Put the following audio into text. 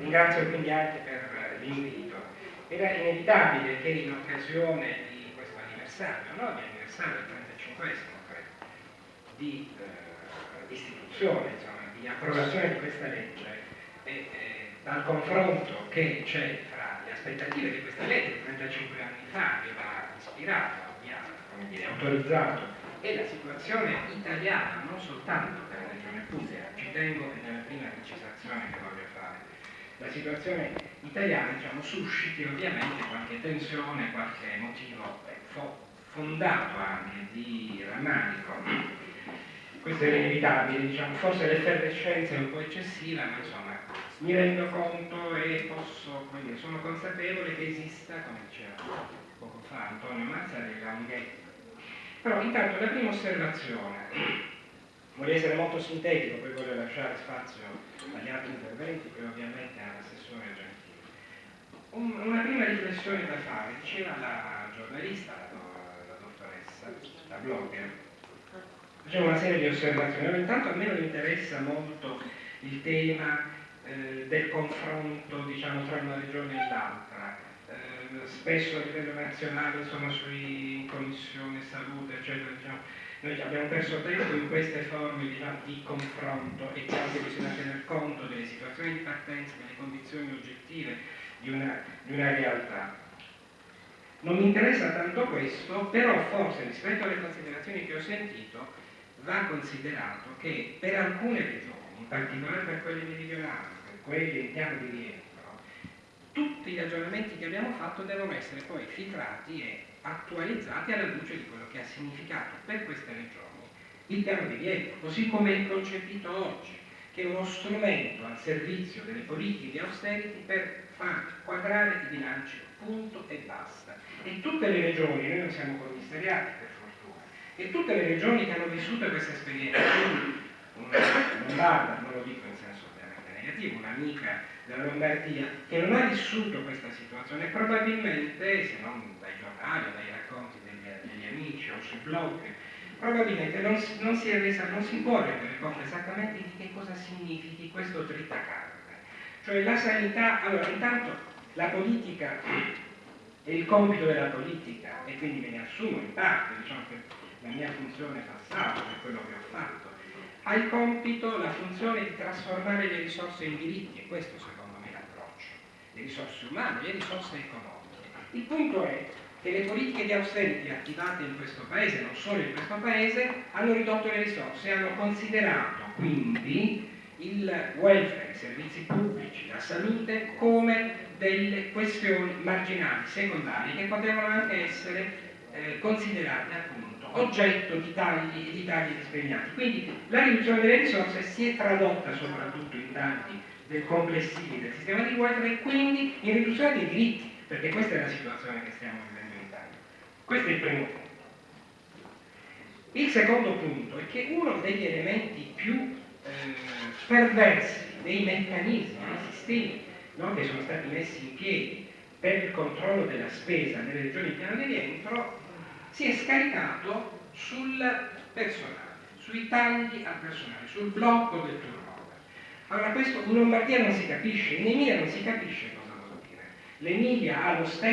ringrazio quindi anche per l'invito. Era inevitabile che in occasione di questo anniversario, no? di anniversario del 35 credo, di eh, istituzione, insomma, di approvazione di questa legge, e, eh, dal confronto che c'è fra le aspettative di questa legge 35 anni fa, che va ispirato, mi ha autorizzato, e la situazione italiana, non soltanto per la Regione Puglia, ci tengo nella prima precisazione che voglio fare, la situazione italiana diciamo, susciti ovviamente qualche tensione, qualche motivo fo fondato anche di rammarico. Questo era inevitabile, diciamo, forse l'effervescenza è un po' eccessiva, ma insomma mi rendo conto e posso, dire, sono consapevole che esista, come diceva poco fa Antonio Mazzarella, un ghetto. Però intanto la prima osservazione, vorrei essere molto sintetico, poi voglio lasciare spazio agli altri interventi che ovviamente ha l'assessore Gentile. Un, una prima riflessione da fare, diceva la giornalista, la, la dottoressa, la blogger, faceva una serie di osservazioni. Intanto a me non interessa molto il tema eh, del confronto diciamo, tra una regione e l'altra. Eh, spesso a livello nazionale sono sui, in commissione salute, eccetera, diciamo, noi abbiamo perso tempo in queste forme diciamo, di confronto e anche bisogna tener conto delle situazioni di partenza, delle condizioni oggettive di una, di una realtà. Non mi interessa tanto questo, però forse rispetto alle considerazioni che ho sentito va considerato che per alcune regioni, in particolare per quelle meridionali, quelli in piano di rientro, tutti gli aggiornamenti che abbiamo fatto devono essere poi filtrati e attualizzati alla luce di quello che ha significato per queste regioni il piano di rientro, così come è concepito oggi, che è uno strumento al servizio delle politiche di austerity per far quadrare i bilanci, punto e basta. E tutte le regioni, noi non siamo commissariati per fortuna, e tutte le regioni che hanno vissuto questa esperienza, quindi una lombarda, non lo dico in senso negativo, un'amica della Lombardia che non ha vissuto questa situazione, probabilmente, se non dai giornali o dai racconti degli, degli amici o sui blog, probabilmente non, non, si resa, non, si può rendere conto esattamente di che cosa significhi questo tritacarne. Cioè la sanità, allora intanto la politica è il compito della politica e quindi me ne assumo in parte, diciamo che la mia funzione passata, per quello che ho fatto, ha il compito, la funzione di trasformare le risorse in diritti, e questo secondo me è l'approccio, le risorse umane, le risorse economiche. Il punto è che le politiche di austerity attivate in questo paese, non solo in questo paese, hanno ridotto le risorse, hanno considerato quindi il welfare, i servizi pubblici, la salute come delle questioni marginali, secondarie, che potevano anche essere eh, considerate appunto oggetto di tagli e di tagli discriminati. Quindi la riduzione delle risorse si è tradotta soprattutto in tagli del complessivi del sistema di welfare e quindi in riduzione dei diritti, perché questa è la situazione che stiamo vivendo in Italia. Questo è il primo punto. Il secondo punto è che uno degli elementi più eh, perversi dei meccanismi, dei sistemi no, che sono stati messi in piedi per il controllo della spesa nelle regioni in piano di rientro si è scaricato sul personale, sui tagli al personale, sul blocco del turnover. Allora questo in Lombardia non si capisce, in Emilia non si capisce cosa vuol dire. L'Emilia ha lo stesso